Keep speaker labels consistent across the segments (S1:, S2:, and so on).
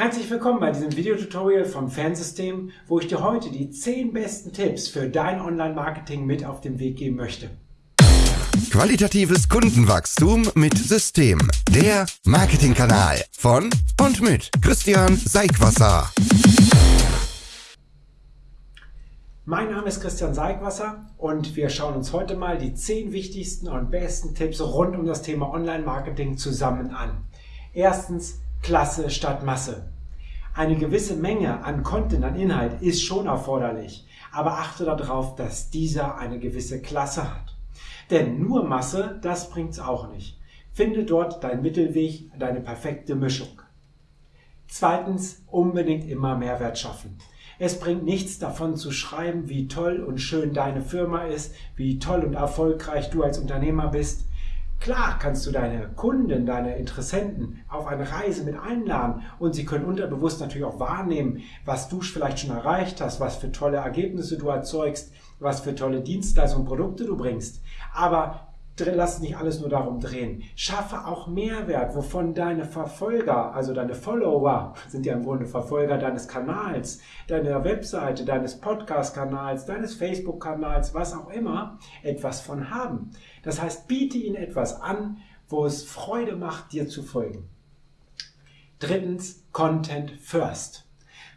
S1: Herzlich willkommen bei diesem Videotutorial vom Fansystem, wo ich dir heute die 10 besten Tipps für dein Online-Marketing mit auf den Weg geben möchte.
S2: Qualitatives Kundenwachstum mit System. Der Marketingkanal von und mit Christian Seigwasser.
S1: Mein Name ist Christian Seigwasser und wir schauen uns heute mal die 10 wichtigsten und besten Tipps rund um das Thema Online-Marketing zusammen an. Erstens, Klasse statt Masse. Eine gewisse Menge an Content, an Inhalt ist schon erforderlich, aber achte darauf, dass dieser eine gewisse Klasse hat. Denn nur Masse, das bringt's auch nicht. Finde dort deinen Mittelweg, deine perfekte Mischung. Zweitens, unbedingt immer Mehrwert schaffen. Es bringt nichts davon zu schreiben, wie toll und schön deine Firma ist, wie toll und erfolgreich du als Unternehmer bist. Klar kannst du deine Kunden, deine Interessenten auf eine Reise mit einladen und sie können unterbewusst natürlich auch wahrnehmen, was du vielleicht schon erreicht hast, was für tolle Ergebnisse du erzeugst, was für tolle Dienstleistungen und Produkte du bringst. Aber lass nicht alles nur darum drehen. Schaffe auch Mehrwert, wovon deine Verfolger, also deine Follower, sind ja im Grunde Verfolger deines Kanals, deiner Webseite, deines Podcast-Kanals, deines Facebook-Kanals, was auch immer, etwas von haben. Das heißt, biete ihnen etwas an, wo es Freude macht, dir zu folgen. Drittens, Content First.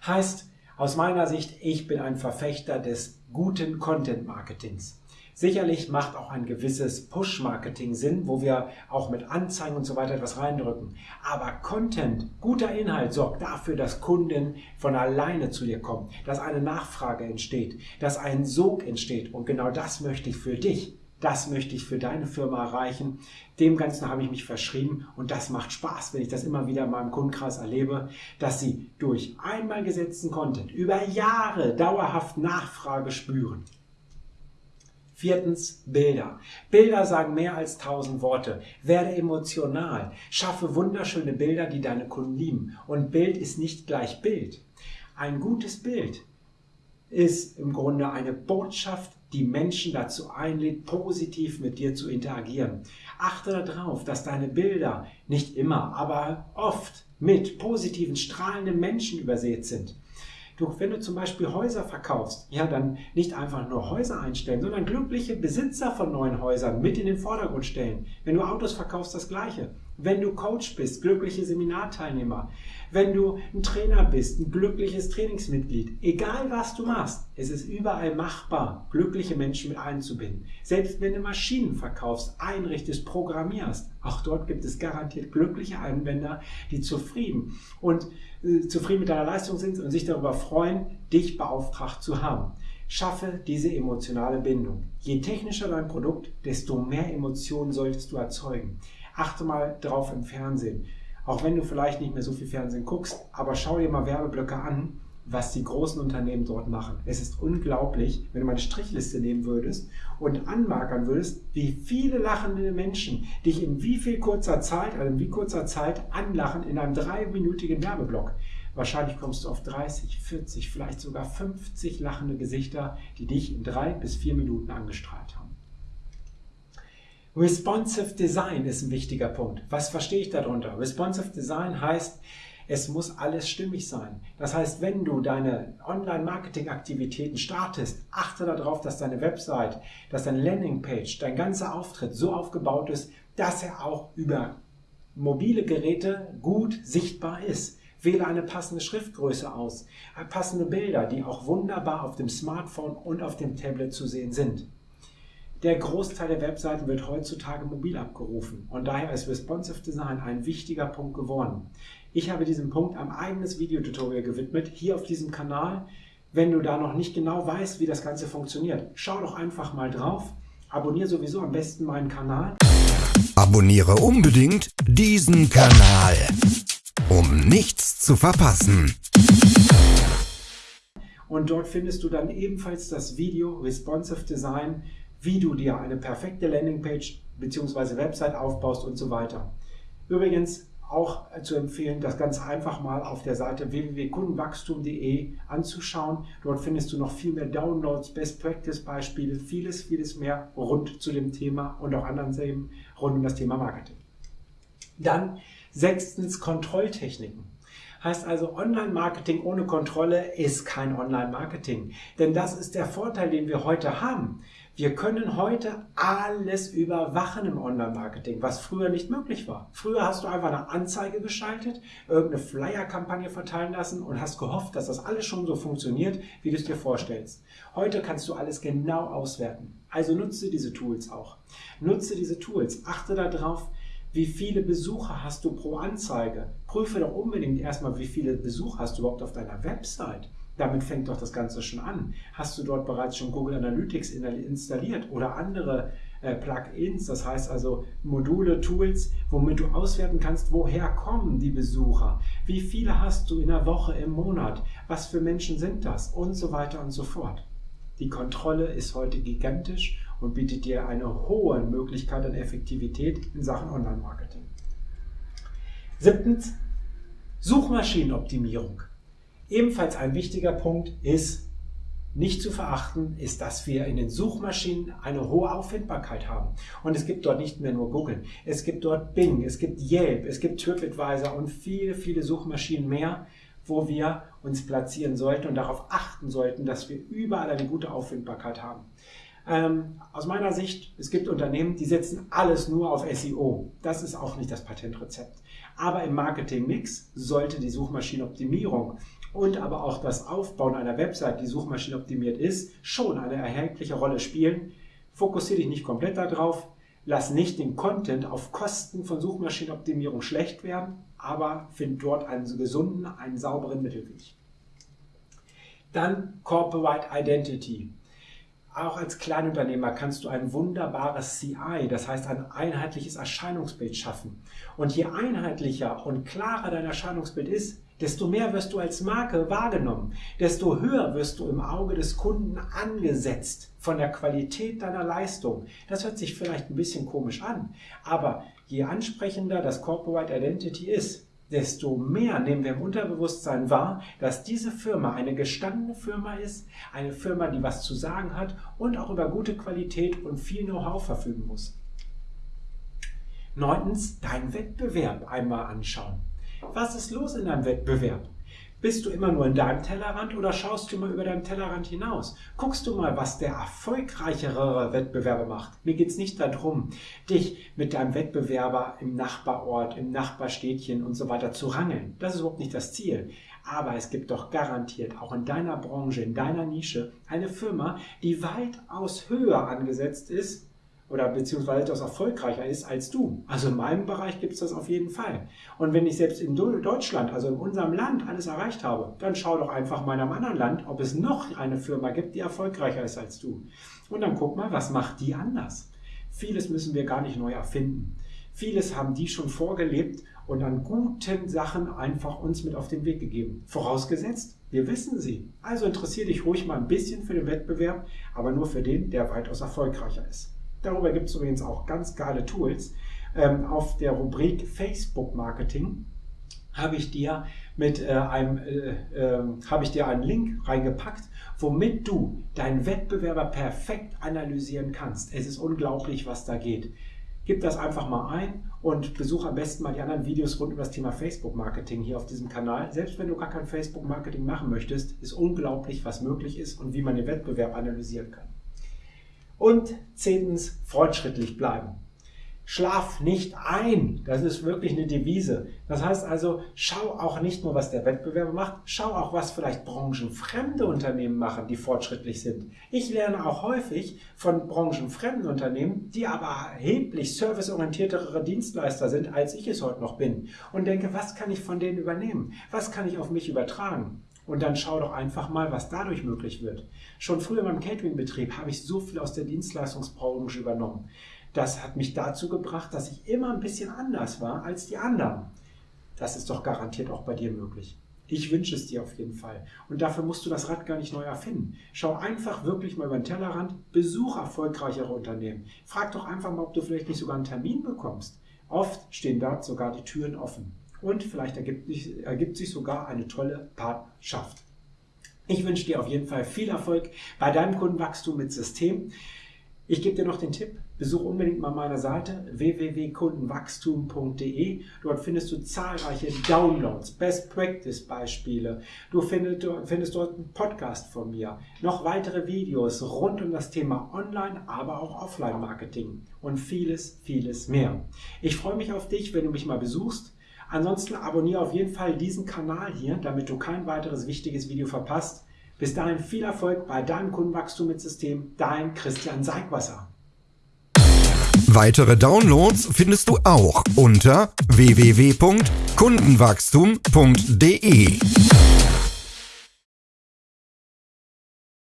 S1: Heißt, aus meiner Sicht, ich bin ein Verfechter des guten Content Marketings. Sicherlich macht auch ein gewisses Push-Marketing Sinn, wo wir auch mit Anzeigen und so weiter etwas reindrücken. Aber Content, guter Inhalt sorgt dafür, dass Kunden von alleine zu dir kommen, dass eine Nachfrage entsteht, dass ein Sog entsteht. Und genau das möchte ich für dich. Das möchte ich für deine Firma erreichen. Dem Ganzen habe ich mich verschrieben und das macht Spaß, wenn ich das immer wieder in meinem Kundenkreis erlebe, dass sie durch einmal gesetzten Content über Jahre dauerhaft Nachfrage spüren. Viertens, Bilder. Bilder sagen mehr als tausend Worte. Werde emotional. Schaffe wunderschöne Bilder, die deine Kunden lieben. Und Bild ist nicht gleich Bild. Ein gutes Bild ist im Grunde eine Botschaft, die Menschen dazu einlädt, positiv mit dir zu interagieren. Achte darauf, dass deine Bilder nicht immer, aber oft mit positiven, strahlenden Menschen übersät sind. Du, wenn du zum Beispiel Häuser verkaufst, ja, dann nicht einfach nur Häuser einstellen, sondern glückliche Besitzer von neuen Häusern mit in den Vordergrund stellen. Wenn du Autos verkaufst, das Gleiche. Wenn du Coach bist, glückliche Seminarteilnehmer. Wenn du ein Trainer bist, ein glückliches Trainingsmitglied. Egal was du machst, es ist überall machbar, glückliche Menschen mit einzubinden. Selbst wenn du Maschinen verkaufst, einrichtest, programmierst, auch dort gibt es garantiert glückliche Anwender, die zufrieden und äh, zufrieden mit deiner Leistung sind und sich darüber freuen, dich beauftragt zu haben. Schaffe diese emotionale Bindung. Je technischer dein Produkt, desto mehr Emotionen solltest du erzeugen. Achte mal drauf im Fernsehen. Auch wenn du vielleicht nicht mehr so viel Fernsehen guckst, aber schau dir mal Werbeblöcke an, was die großen Unternehmen dort machen. Es ist unglaublich, wenn du mal eine Strichliste nehmen würdest und anmarkern würdest, wie viele lachende Menschen dich in wie viel kurzer Zeit, also in wie kurzer Zeit anlachen in einem dreiminütigen Werbeblock. Wahrscheinlich kommst du auf 30, 40, vielleicht sogar 50 lachende Gesichter, die dich in drei bis vier Minuten angestrahlt haben. Responsive Design ist ein wichtiger Punkt. Was verstehe ich darunter? Responsive Design heißt, es muss alles stimmig sein. Das heißt, wenn du deine Online-Marketing-Aktivitäten startest, achte darauf, dass deine Website, dass deine Landingpage, dein ganzer Auftritt so aufgebaut ist, dass er auch über mobile Geräte gut sichtbar ist. Wähle eine passende Schriftgröße aus, passende Bilder, die auch wunderbar auf dem Smartphone und auf dem Tablet zu sehen sind. Der Großteil der Webseiten wird heutzutage mobil abgerufen und daher ist Responsive Design ein wichtiger Punkt geworden. Ich habe diesem Punkt ein eigenes Videotutorial gewidmet, hier auf diesem Kanal. Wenn du da noch nicht genau weißt, wie das Ganze funktioniert, schau doch einfach mal drauf. Abonniere sowieso am besten meinen Kanal.
S2: Abonniere unbedingt diesen Kanal, um nichts zu verpassen.
S1: Und dort findest du dann ebenfalls das Video Responsive Design wie du dir eine perfekte Landingpage bzw. Website aufbaust und so weiter. Übrigens auch zu empfehlen, das ganz einfach mal auf der Seite www.kundenwachstum.de anzuschauen. Dort findest du noch viel mehr Downloads, Best Practice Beispiele, vieles, vieles mehr rund zu dem Thema und auch anderen Themen rund um das Thema Marketing. Dann sechstens Kontrolltechniken. Heißt also, Online-Marketing ohne Kontrolle ist kein Online-Marketing. Denn das ist der Vorteil, den wir heute haben. Wir können heute alles überwachen im Online-Marketing, was früher nicht möglich war. Früher hast du einfach eine Anzeige geschaltet, irgendeine Flyer-Kampagne verteilen lassen und hast gehofft, dass das alles schon so funktioniert, wie du es dir vorstellst. Heute kannst du alles genau auswerten. Also nutze diese Tools auch. Nutze diese Tools. Achte darauf, wie viele Besucher hast du pro Anzeige. Prüfe doch unbedingt erstmal, wie viele Besucher hast du überhaupt auf deiner Website. Damit fängt doch das Ganze schon an. Hast du dort bereits schon Google Analytics installiert oder andere äh, Plugins, das heißt also Module, Tools, womit du auswerten kannst, woher kommen die Besucher, wie viele hast du in der Woche, im Monat, was für Menschen sind das und so weiter und so fort. Die Kontrolle ist heute gigantisch und bietet dir eine hohe Möglichkeit an Effektivität in Sachen Online-Marketing. Siebtens, Suchmaschinenoptimierung. Ebenfalls ein wichtiger Punkt ist, nicht zu verachten, ist, dass wir in den Suchmaschinen eine hohe Auffindbarkeit haben. Und es gibt dort nicht mehr nur Google. Es gibt dort Bing, es gibt Yelp, es gibt TripAdvisor und viele, viele Suchmaschinen mehr, wo wir uns platzieren sollten und darauf achten sollten, dass wir überall eine gute Auffindbarkeit haben. Ähm, aus meiner Sicht, es gibt Unternehmen, die setzen alles nur auf SEO. Das ist auch nicht das Patentrezept. Aber im Marketing-Mix sollte die Suchmaschinenoptimierung und aber auch das Aufbauen einer Website, die suchmaschinenoptimiert ist, schon eine erhebliche Rolle spielen. Fokussiere dich nicht komplett darauf. Lass nicht den Content auf Kosten von Suchmaschinenoptimierung schlecht werden, aber find dort einen gesunden, einen sauberen Mittelweg. Dann Corporate Identity. Auch als Kleinunternehmer kannst du ein wunderbares CI, das heißt ein einheitliches Erscheinungsbild schaffen. Und je einheitlicher und klarer dein Erscheinungsbild ist, desto mehr wirst du als Marke wahrgenommen, desto höher wirst du im Auge des Kunden angesetzt von der Qualität deiner Leistung. Das hört sich vielleicht ein bisschen komisch an, aber je ansprechender das Corporate Identity ist, desto mehr nehmen wir im Unterbewusstsein wahr, dass diese Firma eine gestandene Firma ist, eine Firma, die was zu sagen hat und auch über gute Qualität und viel Know-how verfügen muss. Neuntens, deinen Wettbewerb einmal anschauen. Was ist los in deinem Wettbewerb? Bist du immer nur in deinem Tellerrand oder schaust du mal über deinem Tellerrand hinaus? Guckst du mal, was der erfolgreichere Wettbewerber macht? Mir geht es nicht darum, dich mit deinem Wettbewerber im Nachbarort, im Nachbarstädtchen und so weiter zu rangeln. Das ist überhaupt nicht das Ziel. Aber es gibt doch garantiert auch in deiner Branche, in deiner Nische eine Firma, die weitaus höher angesetzt ist oder beziehungsweise das erfolgreicher ist als du. Also in meinem Bereich gibt es das auf jeden Fall. Und wenn ich selbst in Deutschland, also in unserem Land, alles erreicht habe, dann schau doch einfach mal in einem anderen Land, ob es noch eine Firma gibt, die erfolgreicher ist als du. Und dann guck mal, was macht die anders. Vieles müssen wir gar nicht neu erfinden. Vieles haben die schon vorgelebt und an guten Sachen einfach uns mit auf den Weg gegeben. Vorausgesetzt, wir wissen sie. Also interessiere dich ruhig mal ein bisschen für den Wettbewerb, aber nur für den, der weitaus erfolgreicher ist. Darüber gibt es übrigens auch ganz geile Tools. Ähm, auf der Rubrik Facebook Marketing habe ich dir mit äh, einem äh, äh, habe ich dir einen Link reingepackt, womit du deinen Wettbewerber perfekt analysieren kannst. Es ist unglaublich, was da geht. Gib das einfach mal ein und besuche am besten mal die anderen Videos rund um das Thema Facebook Marketing hier auf diesem Kanal. Selbst wenn du gar kein Facebook Marketing machen möchtest, ist unglaublich, was möglich ist und wie man den Wettbewerb analysieren kann. Und zehntens, fortschrittlich bleiben. Schlaf nicht ein. Das ist wirklich eine Devise. Das heißt also, schau auch nicht nur, was der Wettbewerber macht, schau auch, was vielleicht branchenfremde Unternehmen machen, die fortschrittlich sind. Ich lerne auch häufig von branchenfremden Unternehmen, die aber erheblich serviceorientiertere Dienstleister sind, als ich es heute noch bin. Und denke, was kann ich von denen übernehmen? Was kann ich auf mich übertragen? Und dann schau doch einfach mal, was dadurch möglich wird. Schon früher in meinem Catering-Betrieb habe ich so viel aus der Dienstleistungsbranche übernommen. Das hat mich dazu gebracht, dass ich immer ein bisschen anders war als die anderen. Das ist doch garantiert auch bei dir möglich. Ich wünsche es dir auf jeden Fall. Und dafür musst du das Rad gar nicht neu erfinden. Schau einfach wirklich mal über den Tellerrand, besuch erfolgreichere Unternehmen. Frag doch einfach mal, ob du vielleicht nicht sogar einen Termin bekommst. Oft stehen dort sogar die Türen offen und vielleicht ergibt, ergibt sich sogar eine tolle Partnerschaft. Ich wünsche dir auf jeden Fall viel Erfolg bei deinem Kundenwachstum mit System. Ich gebe dir noch den Tipp, besuch unbedingt mal meine Seite www.kundenwachstum.de. Dort findest du zahlreiche Downloads, Best Practice Beispiele. Du findest, findest dort einen Podcast von mir, noch weitere Videos rund um das Thema Online, aber auch Offline Marketing und vieles, vieles mehr. Ich freue mich auf dich, wenn du mich mal besuchst. Ansonsten abonniere auf jeden Fall diesen Kanal hier, damit du kein weiteres wichtiges Video verpasst. Bis dahin viel Erfolg bei deinem Kundenwachstum mit System. Dein Christian Seigwasser.
S2: Weitere Downloads findest du auch unter www.kundenwachstum.de.